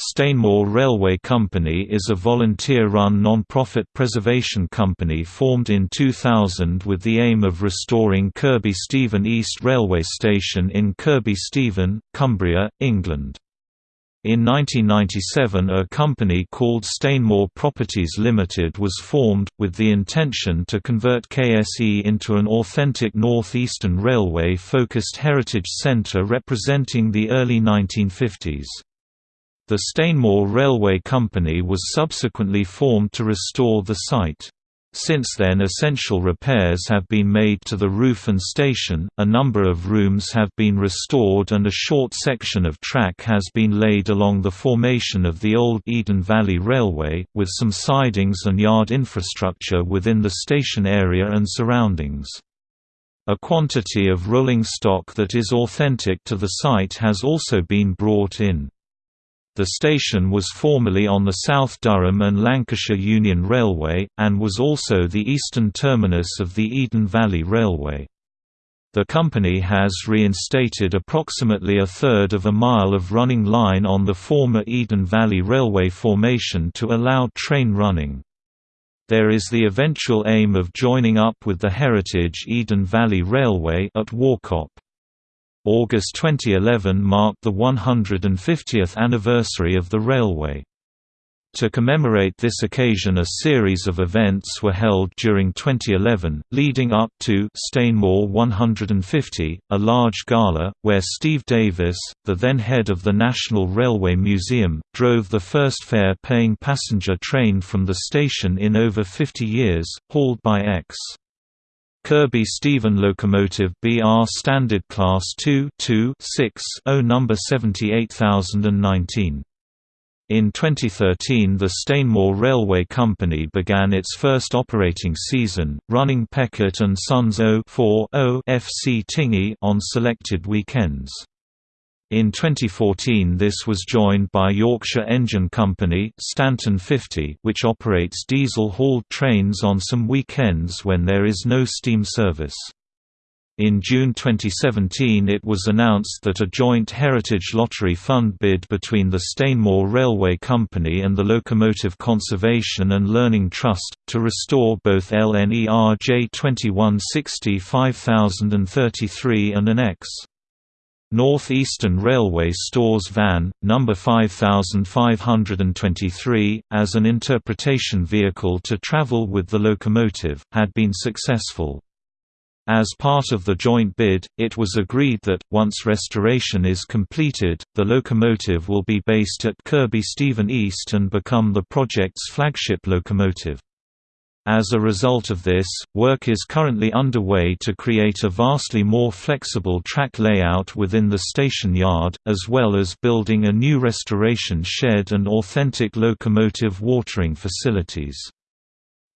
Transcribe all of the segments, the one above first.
Stainmore Railway Company is a volunteer-run non-profit preservation company formed in 2000 with the aim of restoring Kirkby Stephen East Railway Station in Kirkby Stephen, Cumbria, England. In 1997 a company called Stainmore Properties Limited was formed, with the intention to convert KSE into an authentic northeastern Railway-focused heritage centre representing the early 1950s. The Stainmore Railway Company was subsequently formed to restore the site. Since then essential repairs have been made to the roof and station, a number of rooms have been restored and a short section of track has been laid along the formation of the old Eden Valley Railway, with some sidings and yard infrastructure within the station area and surroundings. A quantity of rolling stock that is authentic to the site has also been brought in. The station was formerly on the South Durham and Lancashire Union Railway, and was also the eastern terminus of the Eden Valley Railway. The company has reinstated approximately a third of a mile of running line on the former Eden Valley Railway formation to allow train running. There is the eventual aim of joining up with the heritage Eden Valley Railway at Warcop. August 2011 marked the 150th anniversary of the railway. To commemorate this occasion a series of events were held during 2011, leading up to Stainmore 150, a large gala, where Steve Davies, the then head of the National Railway Museum, drove the first fare-paying passenger train from the station in over 50 years, hauled by X. Kirkby Stephen Locomotive BR Standard Class 2 2 6 0 number 78019. In 2013 the Stainmore Railway Company began its first operating season, running Peckett and Sons 0 FC Tingey on selected weekends. In 2014 this was joined by Yorkshire Engine Company Stanton 50 which operates diesel-hauled trains on some weekends when there is no steam service. In June 2017 it was announced that a joint Heritage Lottery Fund bid between the Stainmore Railway Company and the Locomotive Conservation and Learning Trust, to restore both LNER J2160 5033 and an X. North Eastern Railway stores van, number 5523, as an interpretation vehicle to travel with the locomotive, had been successful. As part of the joint bid, it was agreed that, once restoration is completed, the locomotive will be based at Kirkby Stephen East and become the project's flagship locomotive. As a result of this, work is currently underway to create a vastly more flexible track layout within the station yard, as well as building a new restoration shed and authentic locomotive watering facilities.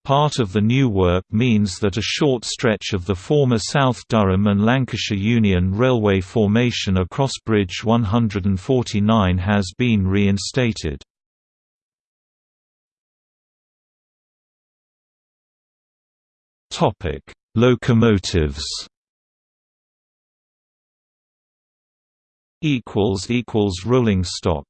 Part of the new work means that a short stretch of the former South Durham and Lancashire Union Railway formation across Bridge 149 has been reinstated. Topic: Locomotives. Equals equals rolling stock.